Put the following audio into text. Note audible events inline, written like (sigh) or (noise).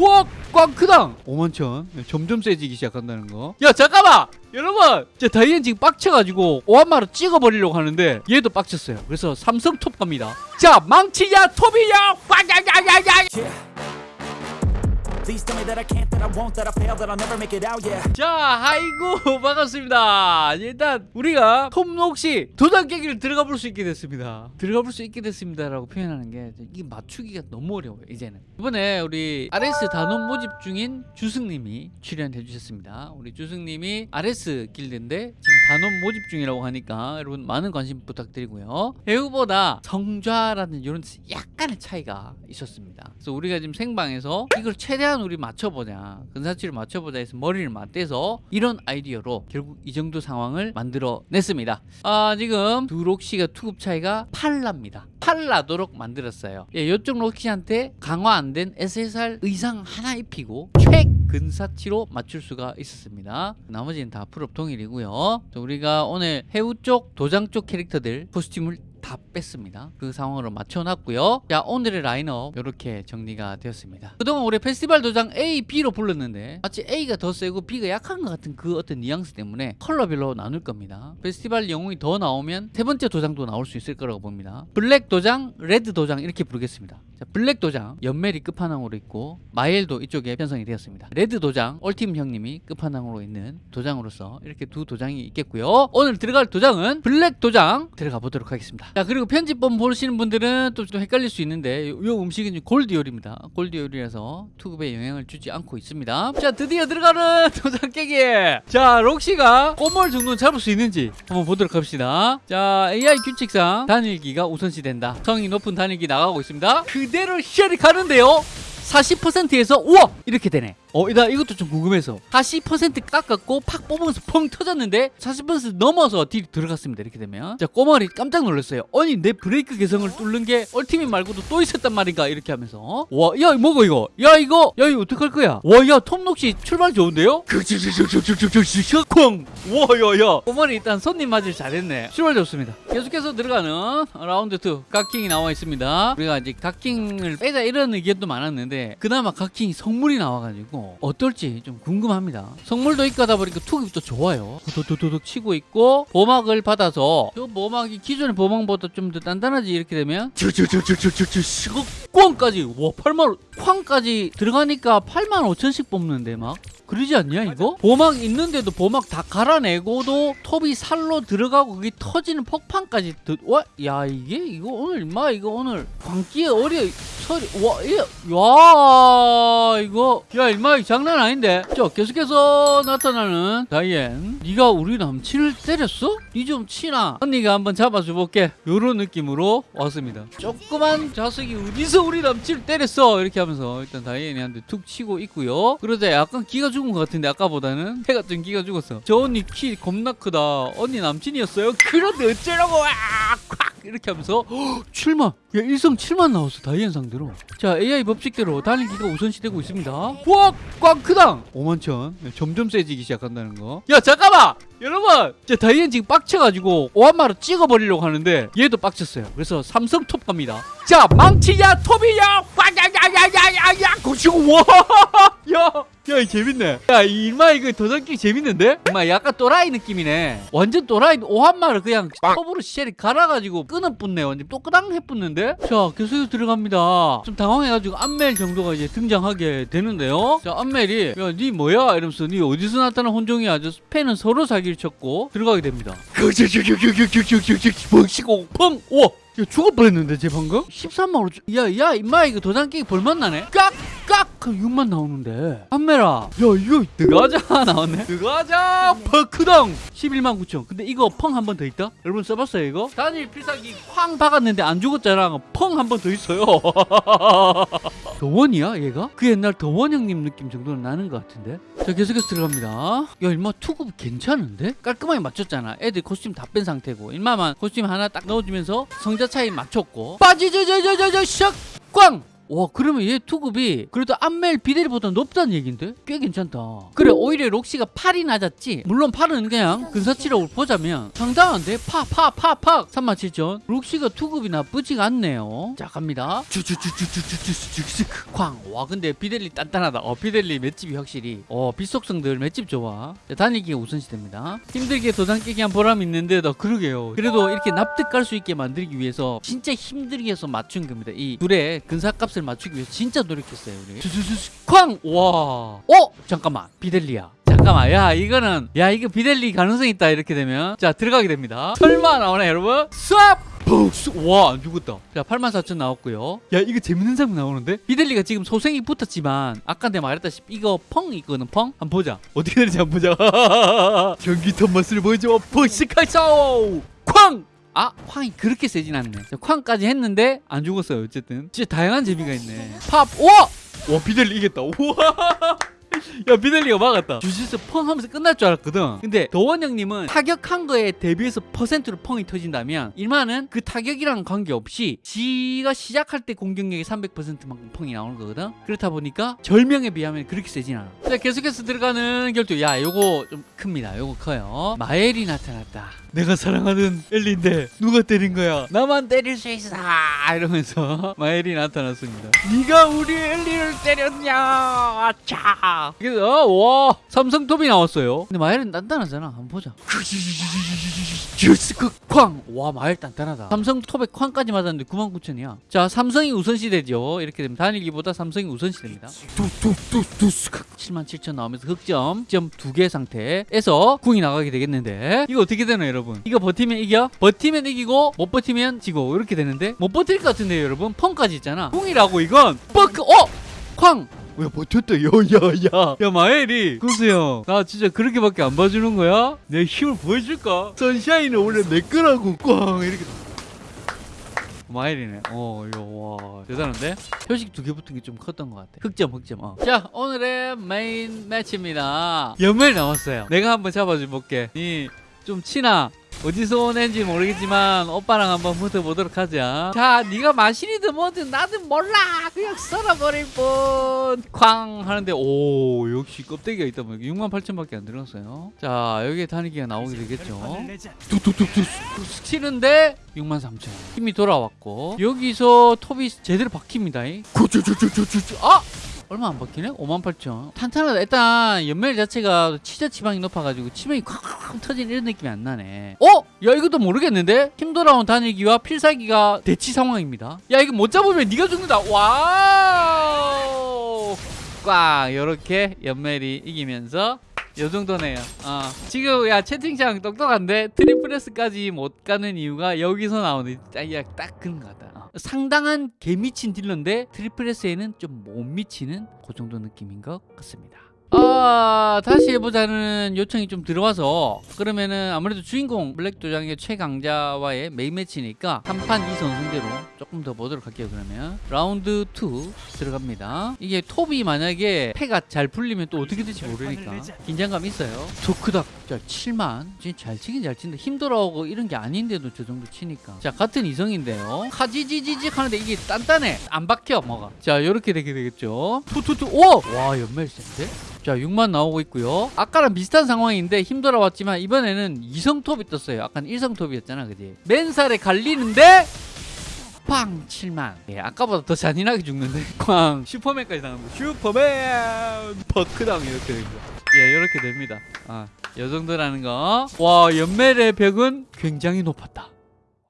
와, 꽝 크당! 5만천. 점점 세지기 시작한다는 거야 잠깐만! 여러분! 제 다이앤 지금 빡쳐가지고 오한마로 찍어버리려고 하는데 얘도 빡쳤어요. 그래서 삼성 톱 갑니다. 자 망치야 톱이야! 와야야야야 자 아이고 (laughs) 반갑습니다. 일단 우리가 톱록시 도장 깨기를 들어가 볼 수 있게 됐습니다. 들어가 볼 수 있게 됐습니다 라고 표현하는 게 이게 맞추기가 너무 어려워요 이제는. 이번에 우리 RS 단원 모집 중인 주승님이 출연해 주셨습니다. 우리 주승님이 RS 길드인데 지금 단원 모집 중이라고 하니까 여러분 많은 관심 부탁드리고요. 배우보다 성좌라는 이런 약간의 차이가 있었습니다. 그래서 우리가 지금 생방에서 이걸 최대한 우리 맞춰보자. 근사치를 맞춰보자 해서 머리를 맞대서 이런 아이디어로 결국 이 정도 상황을 만들어냈습니다. 아 지금 두 록시가 투급 차이가 8라입니다. 8라도록 만들었어요. 예, 이쪽 록시한테 강화 안 된 SSR 의상 하나 입히고 최 근사치로 맞출 수가 있었습니다. 나머지는 다 풀업 동일이고요. 자, 우리가 오늘 해우 쪽 도장 쪽 캐릭터들 코스튬을 다 뺐습니다. 그 상황으로 맞춰놨고요. 자 오늘의 라인업 이렇게 정리가 되었습니다. 그동안 우리 페스티벌 도장 A, B로 불렀는데 마치 A가 더 세고 B가 약한 것 같은 그 어떤 뉘앙스 때문에 컬러별로 나눌 겁니다. 페스티벌 영웅이 더 나오면 세 번째 도장도 나올 수 있을 거라고 봅니다. 블랙 도장, 레드 도장 이렇게 부르겠습니다. 자, 블랙 도장 연멜이 끝판왕으로 있고 마엘도 이쪽에 편성이 되었습니다. 레드 도장 얼팀 형님이 끝판왕으로 있는 도장으로서 이렇게 두 도장이 있겠고요. 오늘 들어갈 도장은 블랙 도장 들어가 보도록 하겠습니다. 자 그리고 편집본 보시는 분들은 또 좀 헷갈릴 수 있는데 요, 요 음식은 골디올입니다. 골디올이라서 투급에 영향을 주지 않고 있습니다. 자 드디어 들어가는 (laughs) 도장 깨기. 자 록시가 꼬멜 정도는 잡을 수 있는지 한번 보도록 합시다. 자 AI 규칙상 단일기가 우선시 된다. 성이 높은 단일기 나가고 있습니다. 그대로 쉘이 가는데요. 40%에서 우와 이렇게 되네 어, 나 이것도 좀 궁금해서. 40% 깎았고 팍 뽑으면서 펑 터졌는데 40% 넘어서 딜이 들어갔습니다 이렇게 되면. 자 꼬멜이 깜짝 놀랐어요. 아니 내 브레이크 개성을 뚫는 게 ultimate 말고도 또 있었단 말인가 이렇게 하면서. 와야 뭐고 이거? 야 이거? 야 이거 어떡할 거야? 와야 톱록시 출발 좋은데요? 쾅 와야야. 꼬마리 일단 손님 맞을 잘했네. 출발 좋습니다. 계속해서 들어가는 라운드 2 각킹이 나와 있습니다. 우리가 이제 각킹을 빼자 이런 의견도 많았는데 그나마 각킹이 성물이 나와가지고 어떨지 좀 궁금합니다. 성물도 있고 하다 보니까 투급이 또 좋아요. 도도도도둑 치고 있고 보막을 받아서 저 보막이 기존의 보막보다 좀 더 단단하지 이렇게 되면 꽝까지 와 8만 쾅까지 들어가니까 8만 5천씩 뽑는데 막 그러지 않냐 이거? 보막 있는데도 보막 다 갈아내고도 톱이 살로 들어가고 그게 터지는 폭판까지 드... 와? 야 이게 이거 오늘 임마 이거 오늘 광기에 어려 서리 와, 이, 야 이거 야 이거 장난 아닌데? 자 계속해서 나타나는 다이앤. 네가 우리 남친을 때렸어? 니 좀 치나 언니가 한번 잡아줘 볼게. 요런 느낌으로 왔습니다. 조그만 자석이 어디서 우리 남친을 때렸어? 이렇게 하면서 일단 다이앤이 한테 툭 치고 있고요. 그러자 약간 기가 죽은 것 같은데 아까보다는. 해가 좀 기가 죽었어. 저 언니 키 겁나 크다. 언니 남친이었어요? 그런데 어쩌라고! 아, 콱 이렇게 하면서 헉, 7만 야 일성 7만 나왔어 다이앤 상대로 자 AI 법칙대로 달리기가 우선시되고 있습니다 와 꽝크당 5만천 점점 세지기 시작한다는 거야 잠깐만 여러분 자 다이앤 지금 빡쳐가지고 오한마로 찍어버리려고 하는데 얘도 빡쳤어요 그래서 삼성 톱 갑니다 자 망치야 톱이야 와야야야야야야 고치고 와야 야, 이 재밌네. 야, 이 일마 이거 도전기 재밌는데? 정말 약간 또라이 느낌이네. 완전 또라이 오한마를 그냥 톱으로 쉘이 갈아가지고 끊어붙네. 완전 또끄당 해붙는데? 자, 계속해서 들어갑니다. 좀 당황해가지고 안멜 정도가 이제 등장하게 되는데요. 자, 안멜이 야, 니 뭐야? 이러면서 니 어디서 나타난 혼종이야? 저 팬은 서로 사기를 쳤고 들어가게 됩니다. 펑치고 펑! 우와! 야, 죽을 뻔했는데 제 방금? 13만 5천 야 야 임마 이거 도장 깨기 볼맛나네 깍! 깍! 그럼 6만 나오는데. 판매라. 야 이거 드가자 나왔네. 드가자. 퍼크당 11만 9천. 근데 이거 펑 한 번 더 있다? 여러분 써봤어요 이거? 단일 필살기 쾅 박았는데 안 죽었잖아. 펑 한 번 더 있어요. (laughs) 더원이야 얘가? 그 옛날 더원 형님 느낌 정도는 나는 것 같은데. 자 계속해서 들어갑니다. 야 일마 투급 괜찮은데? 깔끔하게 맞췄잖아. 애들 코스튬 다 뺀 상태고. 일마만 코스튬 하나 딱 넣어주면서 성자 차이 맞췄고. 빠지저저저저저 샥! 꽝! 와 그러면 얘 투급이 그래도 암멜 비델보다 높다는 얘긴데 꽤 괜찮다 그래 오히려 록시가 8이 낮았지 물론 8은 그냥 근사치라고 보자면 상당한데 팍팍팍팍 37,000 록시가 투급이 나쁘지가 않네요 자 갑니다 쾅와 근데 비델리 단단하다 어 비델리 맷집이 확실히 어 비속성들 맷집 좋아 자, 다니기가 우선시됩니다 힘들게 도장 깨기 한 보람 있는데 나 그러게요 그래도 이렇게 납득할 수 있게 만들기 위해서 진짜 힘들게 해서 맞춘 겁니다 이 둘의 근사값 을 맞추기 위해서 진짜 노력했어요 우리. 쾅 와. 어? 잠깐만. 비델리야 잠깐만. 야 이거는 야 이거 비델리 가능성 있다 이렇게 되면. 자 들어가게 됩니다. 설마 나오나 여러분? 수압 와안 죽었다. 자 84,000 나왔고요. 야 이거 재밌는 장면 나오는데? 비델리가 지금 소생이 붙었지만 아까 내가 말했다시피 이거 펑 있거든 펑? 한번 보자. 어떻게 되는지 한번 보자. (laughs) 경기턴 맛을 보여줘. 펑시카이쇼 쾅 아, 쾅이 그렇게 세진 않네. 자, 쾅까지 했는데 안 죽었어요. 어쨌든 진짜 다양한 재미가 있네. 팝, 와, 와 비델리 이겼다. 우와. (laughs) 야 비델리가 막았다 주짓수 펑 하면서 끝날 줄 알았거든 근데 도원 형님은 타격한 거에 대비해서 퍼센트로 펑이 터진다면 일만은 그 타격이랑 관계없이 지가 시작할 때 공격력이 300%만큼 펑이 나오는 거거든 그렇다 보니까 절명에 비하면 그렇게 세진 않아 자 계속해서 들어가는 결투 야 요거 좀 큽니다 요거 커요 마엘이 나타났다 내가 사랑하는 엘리인데 누가 때린 거야? 나만 때릴 수 있어. 이러면서 (laughs) 마엘이 나타났습니다. 네가 우리 엘리를 때렸냐? 아차. 그래서 와 삼성톱이 나왔어요. 근데 마엘은 단단하잖아. 한번 보자. 주스크 쾅와 마엘 단단하다. 삼성톱에 쾅까지 맞았는데 99,000이야. 자 삼성이 우선시되죠. 이렇게 되면 단일기보다 삼성이 뚝뚝뚝뚝 77,000 나오면서 흑점 점 두 개 상태에서 궁이 나가게 되겠는데 이거 어떻게 되나요 여러분 이거 버티면 이겨 버티면 이기고 못 버티면 지고 이렇게 되는데 못 버틸 것 같은데요 여러분 펑까지 있잖아 궁이라고 이건 뻑 어! 쾅! 야 버텼다 야야야 야 마엘이 구수형 나 진짜 그렇게밖에 안 봐주는 거야? 내 힘을 보여줄까? 선샤인은 원래 내 거라고 꽝 이렇게 마일이네. 어, 이거 와 대단한데? 표식 두 개 붙은 게 좀 컸던 것 같아. 흑점, 흑점. 어. 자, 오늘의 메인 매치입니다. 연멜 나왔어요. 내가 한번 잡아줘 볼게. 니 좀 치나. 어디서 오는지 모르겠지만 오빠랑 한번 붙어보도록 하자. 자, 네가 마신이든 뭐든 나든 몰라. 그냥 썰어버릴 뿐. 쾅 하는데 오 역시 껍데기가 있다 보니까 6만 8천밖에 안 들었어요. 자, 여기에 단위기가 나오게 되겠죠. 뚝뚝뚝뚝 치는데 6만 3천 힘이 돌아왔고 여기서 톱이 제대로 박힙니다 아 얼마 안? 5만 8천 탄탄하다 일단 연멜 자체가 치저 지방이 높아가지고 치명이 콱콱 터진 이런 느낌이 안 나네 어? 야 이것도 모르겠는데? 힘 돌아온 단일기와 필살기가 대치 상황입니다 야 이거 못 잡으면 네가 죽는다 와우 꽉 이렇게 연멜이 이기면서 요 정도네요. 어. 지금 야 채팅창 똑똑한데 triple S까지 못 가는 이유가 여기서 나오는 딱, 야, 딱 그런 것 같다. 어. 상당한 개미친 딜러인데 triple S에는 좀 못 미치는 그 정도 느낌인 것 같습니다. 아 다시 해보자는 요청이 좀 들어와서 그러면은 아무래도 주인공 블랙 도장의 최강자와의 main match니까 3판 2선 승제로 조금 더 보도록 할게요 그러면. 라운드 2 들어갑니다. 이게 톱이 만약에 패가 잘 풀리면 또 어떻게 될지 모르니까. 긴장감 있어요. 토크닥 자 7만. 진짜 잘 치긴 잘 친다 힘 돌아오고 이런 게 아닌데도 저 정도 치니까. 자 같은 이성인데요. 카지지지직 하는데 이게 단단해. 안 박혀 뭐가. 자 이렇게 되게 되겠죠. 투투투 오와 연멜 센데 자 6만 나오고 있고요. 아까랑 비슷한 상황인데 힘 돌아왔지만 이번에는 이성톱이 떴어요. 아까는 일성톱이었잖아 그지? 맨살에 갈리는데 팡 7만. 예, 아까보다 더 잔인하게 죽는데. (laughs) 쾅 슈퍼맨까지 나갑니다. 슈퍼맨! 버크당 이렇게 됩니다. 예 이렇게 됩니다. 아, 요 정도라는 거와 연멜의 벽은 굉장히 높았다